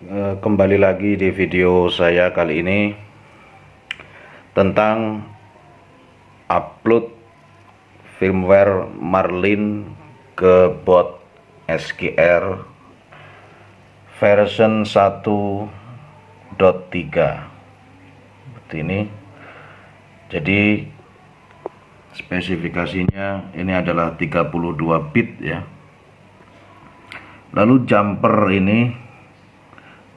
Eh, kembali lagi di video saya kali ini tentang upload firmware Marlin ke bot SQR version 1.3 seperti ini. Jadi spesifikasinya ini adalah 32 bit ya. Lalu jumper ini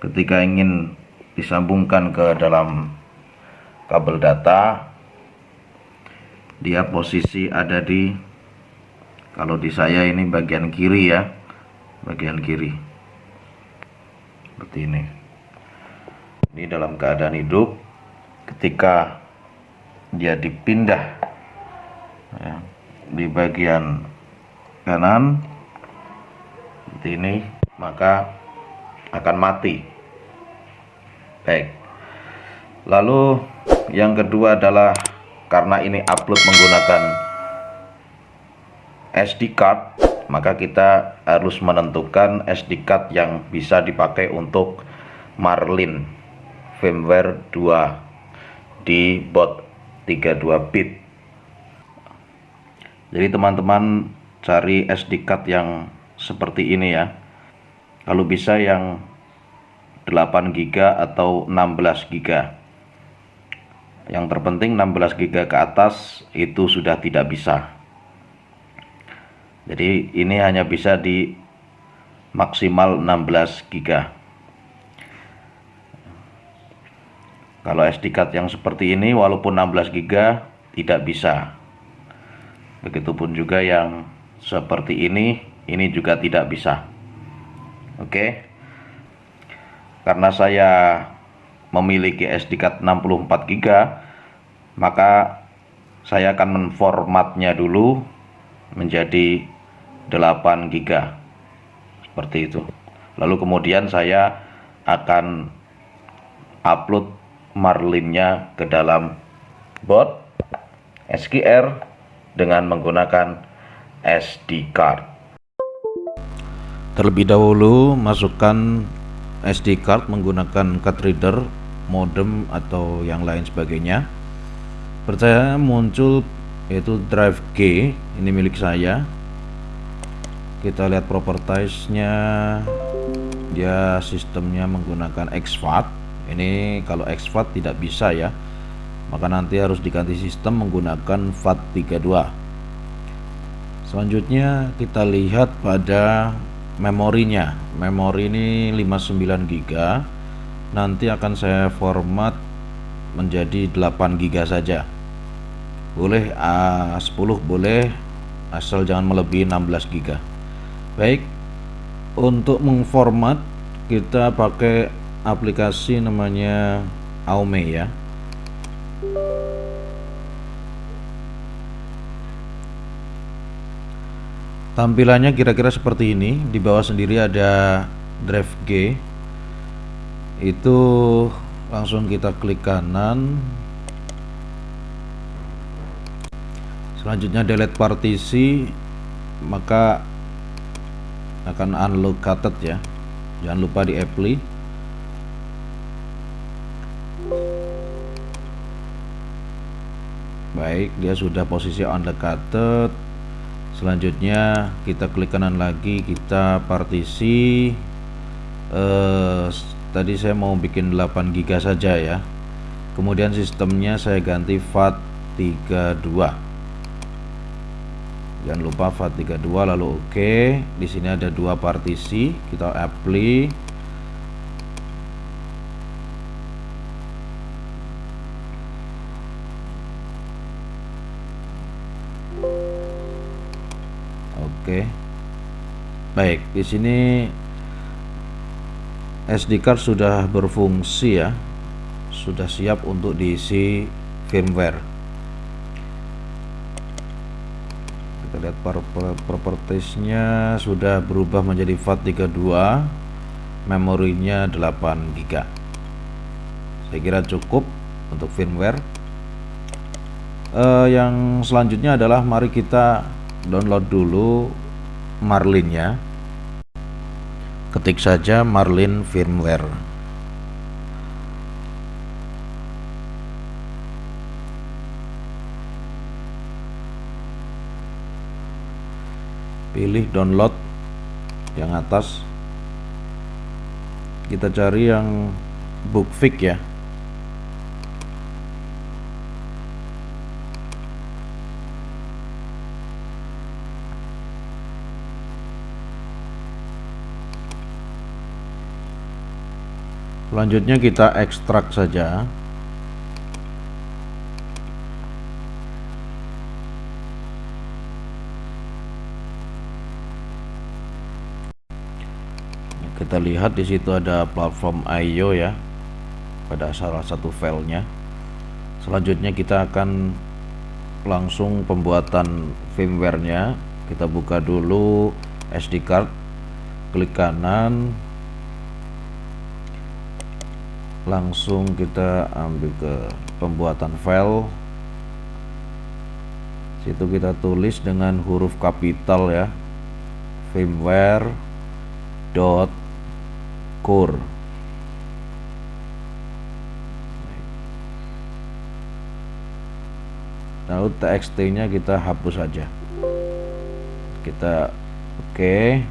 ketika ingin disambungkan ke dalam kabel data dia posisi ada di kalau di saya ini bagian kiri ya bagian kiri. Seperti ini. Ini dalam keadaan hidup ketika dia dipindah ya, di bagian kanan seperti ini maka akan mati baik. Lalu yang kedua adalah karena ini upload menggunakan SD card maka kita harus menentukan SD card yang bisa dipakai untuk Marlin firmware 2 di bot 32 bit. Jadi teman-teman cari SD card yang seperti ini ya. Kalau bisa yang 8 GB atau 16 GB yang terpenting 16 GB ke atas itu sudah tidak bisa. Jadi ini hanya bisa di maksimal 16 GB kalau SD card yang seperti ini walaupun 16 GB tidak bisa. Begitupun juga yang seperti ini ini juga tidak bisa. Oke karena saya memiliki SD card 64 GB maka saya akan menformatnya dulu menjadi 8 GB seperti itu lalu kemudian saya akan upload marlinnya ke dalam bot SQR dengan menggunakan SD card. Terlebih dahulu masukkan SD card menggunakan card reader, modem atau yang lain sebagainya. Percaya muncul yaitu drive G, ini milik saya. Kita lihat propertiesnya, dia sistemnya menggunakan exFAT. Ini kalau exFAT tidak bisa ya maka nanti harus diganti sistem menggunakan FAT32 selanjutnya kita lihat pada memorinya. Memori ini 59 GB nanti akan saya format menjadi 8 GB saja. Boleh A10 boleh asal jangan melebihi 16 GB baik untuk mengformat kita pakai aplikasi namanya Aume ya Tampilannya kira-kira seperti ini. Di bawah sendiri ada drive G. Itu langsung kita klik kanan. Selanjutnya delete partisi, maka akan unlocated ya. Jangan lupa di apply. Baik, dia sudah posisi unlocated selanjutnya kita klik kanan lagi kita partisi. Eh, tadi saya mau bikin 8 GB saja ya. Kemudian sistemnya saya ganti FAT32 jangan lupa FAT32 lalu oke okay. di sini ada dua partisi kita apply Oke. Baik, di sini SD card sudah berfungsi ya. Sudah siap untuk diisi firmware. Kita lihat propertiesnya sudah berubah menjadi FAT32. Memorinya 8 GB. Saya kira cukup untuk firmware. Uh, yang selanjutnya adalah mari kita download dulu marlinnya ketik saja Marlin firmware. Pilih download yang atas. Kita cari yang bookfix ya selanjutnya kita ekstrak saja. Kita lihat di situ ada platform IO ya pada salah satu filenya. Selanjutnya kita akan langsung pembuatan firmware-nya. Kita buka dulu SD card klik kanan langsung kita ambil ke pembuatan file. Situ kita tulis dengan huruf kapital ya. Firmware dot core. Lalu txt nya kita hapus saja kita oke. Okay.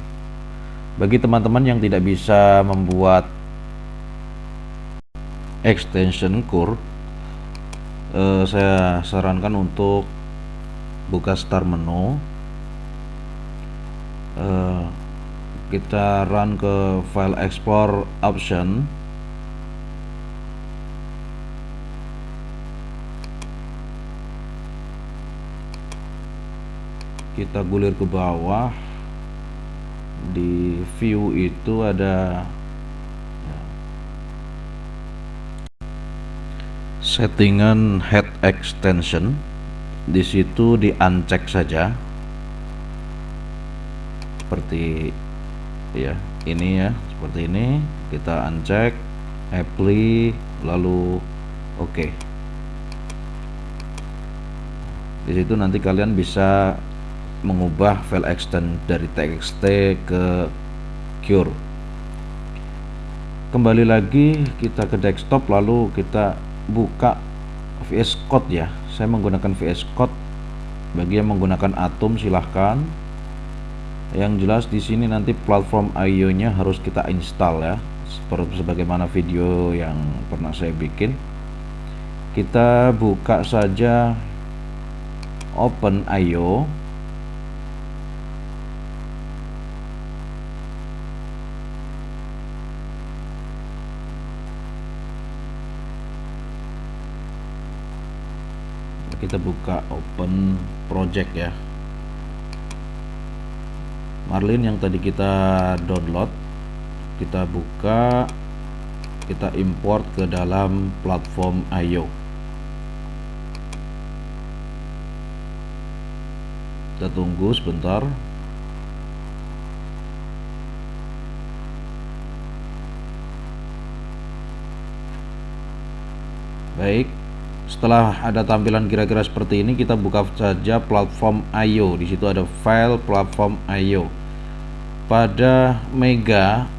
bagi teman-teman yang tidak bisa membuat extension core uh, saya sarankan untuk buka start menu. Uh, kita run ke file export option. Kita gulir ke bawah. Di view itu ada settingan head extension. Di situ di uncheck saja. Seperti ya ini ya seperti ini. Kita uncheck apply lalu oke. Okay. di situ nanti kalian bisa mengubah file extend dari txt ke cure. Kembali lagi kita ke desktop lalu kita buka VS Code ya. Saya menggunakan VS Code. Bagi yang menggunakan Atom silahkan. Yang jelas di sini nanti platform IO nya harus kita install ya. Seperti sebagaimana video yang pernah saya bikin. Kita buka saja Open IO kita buka open project ya. Marlin yang tadi kita download kita buka kita import ke dalam platform IO kita tunggu sebentar. Baik setelah ada tampilan kira-kira seperti ini kita buka saja platform IO di situ ada file platform IO pada Mega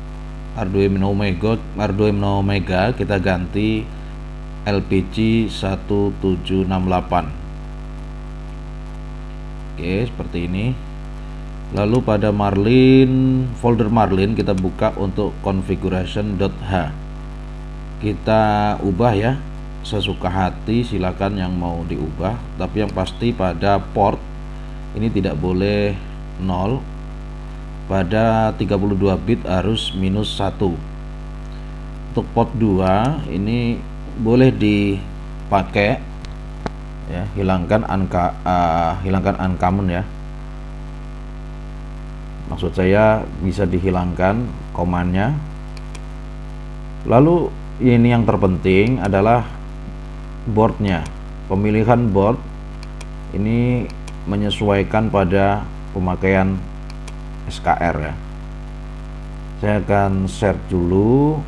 Arduino Mega Arduino Mega kita ganti LPG 1768 oke seperti ini. Lalu pada Marlin folder Marlin kita buka untuk configuration.h kita ubah ya sesuka hati silakan yang mau diubah. Tapi yang pasti pada port ini tidak boleh 0 pada 32 bit harus minus 1 untuk port 2 ini boleh dipakai ya hilangkan angka uh, hilangkan uncommon ya. Maksud saya bisa dihilangkan komannya lalu ini yang terpenting adalah boardnya. Pemilihan board ini menyesuaikan pada pemakaian SKR ya. Saya akan share dulu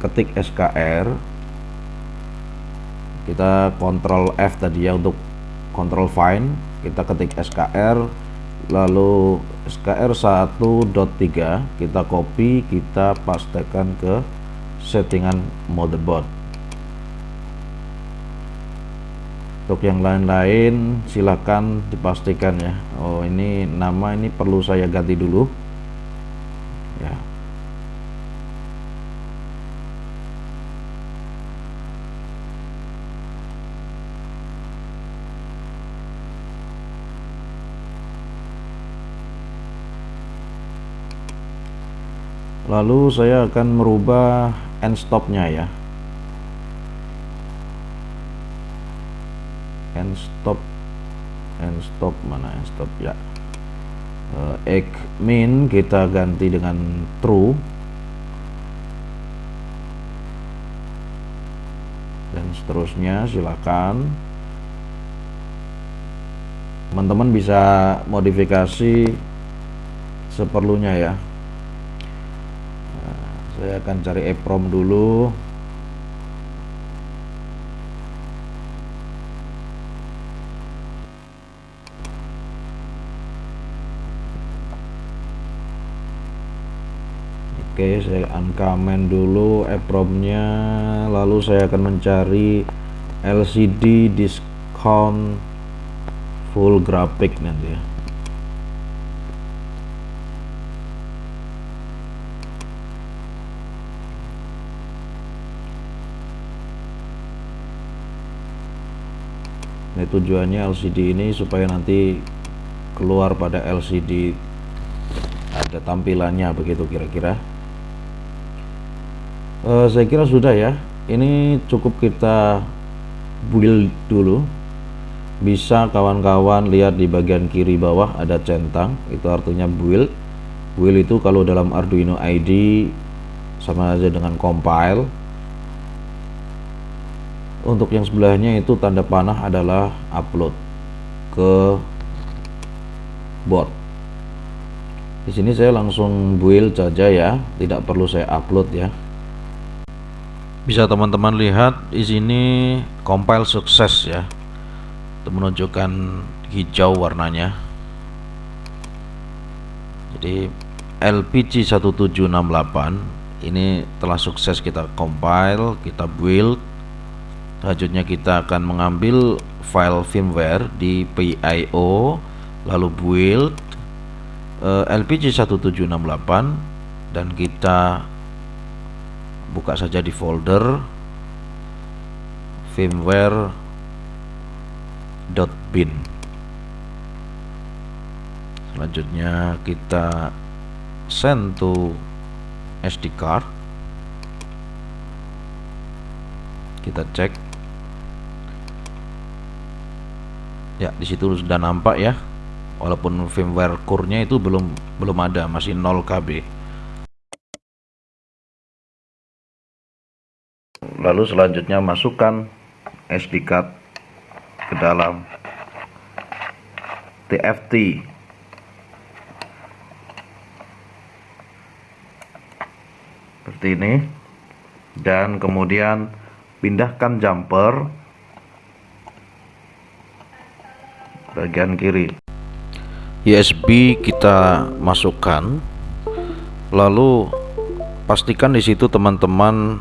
ketik SKR kita kontrol F tadi ya untuk control find kita ketik SKR lalu SKR 1.3 kita copy kita pastekan ke settingan motherboard untuk yang lain-lain silakan dipastikan ya. Oh ini nama ini perlu saya ganti dulu. Ya. Lalu saya akan merubah end stopnya ya end stop. End stop mana end stop? Ya. Uh, egg min kita ganti dengan true. Dan seterusnya silakan. Teman-teman bisa modifikasi seperlunya ya. Saya akan cari EPROM dulu Oke saya uncomment dulu EPROM-nya lalu saya akan mencari LCD discount full graphic nanti ya. Nah, tujuannya LCD ini supaya nanti keluar pada LCD ada tampilannya begitu kira-kira. Uh, saya kira sudah ya. Ini cukup kita build dulu. Bisa kawan-kawan lihat di bagian kiri bawah ada centang, itu artinya build. Build itu kalau dalam Arduino ID sama aja dengan compile untuk yang sebelahnya itu tanda panah adalah upload ke board di sini saya langsung build saja ya tidak perlu saya upload ya bisa teman-teman lihat di sini compile sukses ya. Itu menunjukkan hijau warnanya. Jadi LPG 1768 ini telah sukses kita compile kita build. Selanjutnya kita akan mengambil file firmware di PIO lalu build uh, LPG 1768 dan kita buka saja di folder firmware.bin selanjutnya kita send to SD card. Kita cek. Ya di situ sudah nampak ya. Walaupun firmware core-nya itu belum belum ada masih 0 KB lalu selanjutnya masukkan SD card ke dalam TFT seperti ini. Dan kemudian pindahkan jumper bagian kiri. USB kita masukkan. Lalu pastikan di situ teman-teman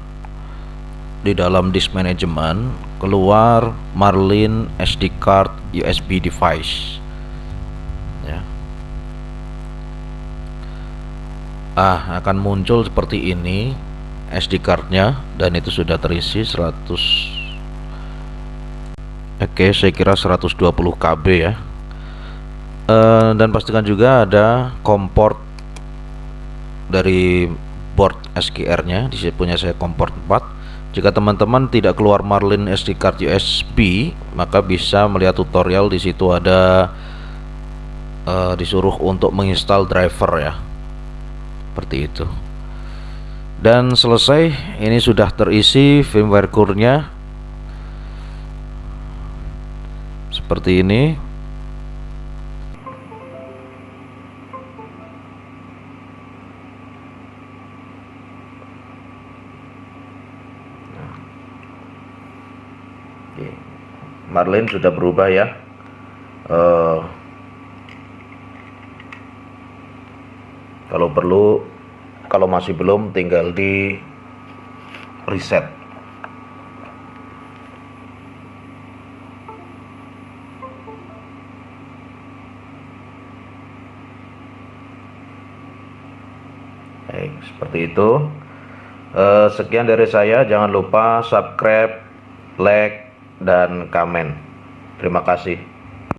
di dalam disk management keluar Marlin SD card USB device. Ya. Ah akan muncul seperti ini SD cardnya dan itu sudah terisi 100 Oke saya kira 120 KB ya. E, dan pastikan juga ada komport dari board SQR nya di sini punya saya komport 4 jika teman-teman tidak keluar Marlin SD card USB maka bisa melihat tutorial di situ ada e, disuruh untuk menginstal driver ya. Seperti itu. Dan selesai ini sudah terisi firmware core-nya. Seperti ini Marlin sudah berubah ya uh, kalau perlu kalau masih belum tinggal di reset Baik, seperti itu. Eh, sekian dari saya. Jangan lupa subscribe, like, dan komen. Terima kasih.